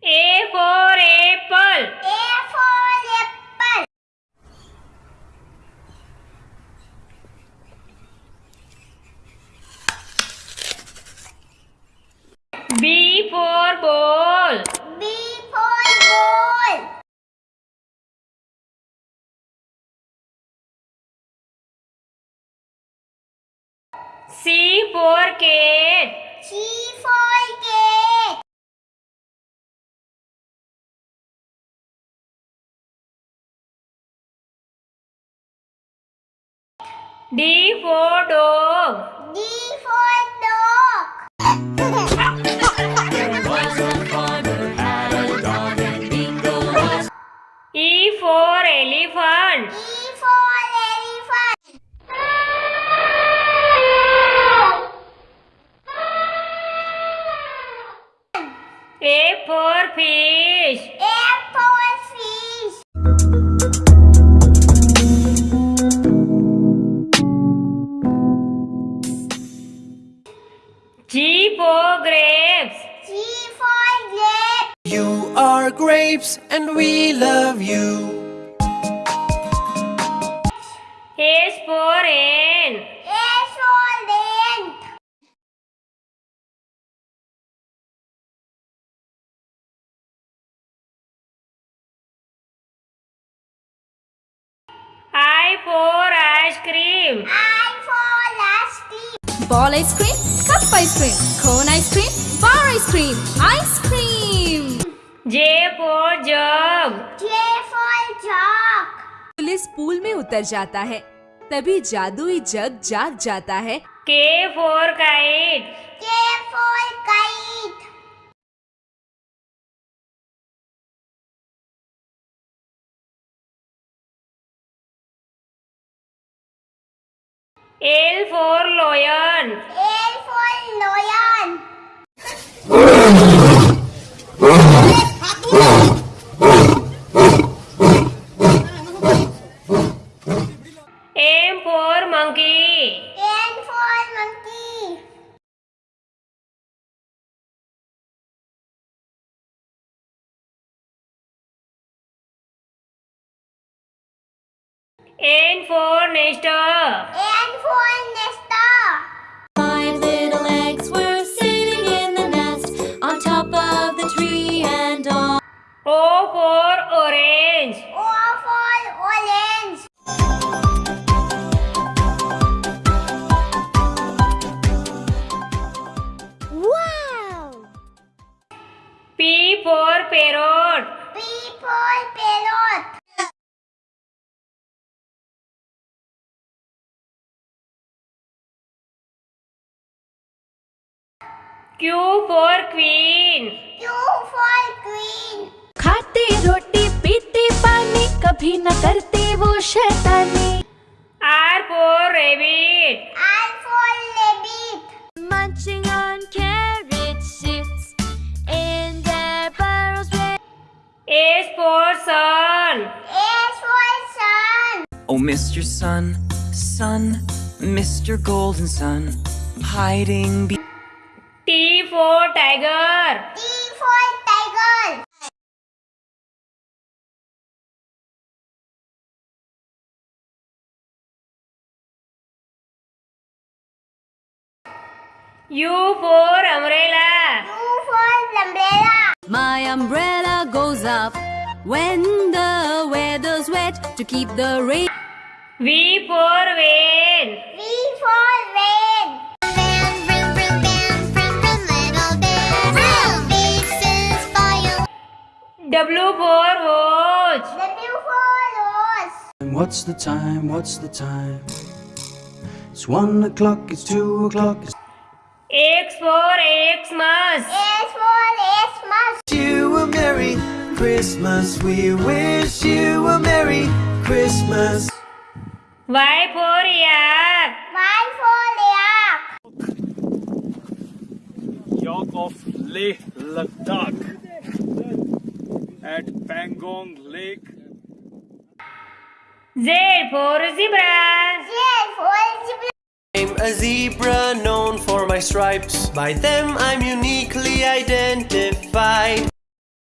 A for apple. A for apple. B for ball. B for ball. C for cat. C for D for dog. D for dog. E for elephant. E for elephant. A for fish. A are grapes and we love you. H for hen. A for ant. I for ice cream. I for lasty. Ball ice cream, cup ice cream, cone ice cream, bar ice cream, ice cream. J for jug. J for jug. Police pool में उतर जाता है तभी जादुई जग जाग जाता है K for kite. K for kite. L for lion. L for lion. Monkey. N for monkey. N for nester. N for nester. For parrot. P for parrot. Q for queen. Q for queen. खाते रोटी Oh, Mr. Sun, Sun, Mr. Golden Sun, hiding be- T for tiger. T for tiger. U for umbrella. U for umbrella. My umbrella goes up when the weather's wet to keep the rain V for van. V for van. W for watch. W for rose. What's the time? What's the time? It's one o'clock, it's two o'clock, it's X for Xmas. S for Xmas. you a Merry Christmas. We wish you a Merry Christmas. Y for yak. Y for yak. York of Leh Ladakh at Pangong Lake. Z for zebra. Z for zebra. I'm a zebra known for my stripes. By them I'm uniquely identified.